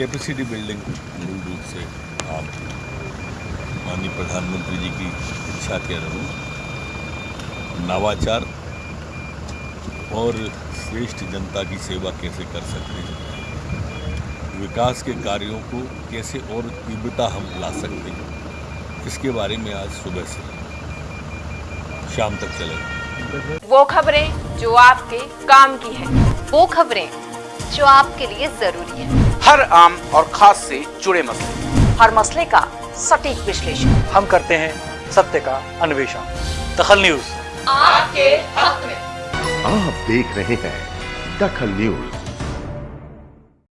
Capacity building मूल रूप से आप माननीय प्रधानमंत्री जी की इच्छा के अनुरूप नवाचार और श्रेष्ठ जनता की सेवा कैसे कर सकते हैं? विकास के कार्यों को कैसे और तीव्रता हम ला सकते हैं? इसके बारे में आज सुबह से शाम तक चलेगा। वो खबरें जो आपके काम की है। वो खबरें जो आपके लिए ज़रूरी है। हर आम और खास से जुड़े मसले। हर मसले का सटीक विश्लेषण। हम करते हैं सत्य का अन्वेषण। दखल न्यूज़। आपके हक में। आप देख रहे हैं दखल न्यूज़।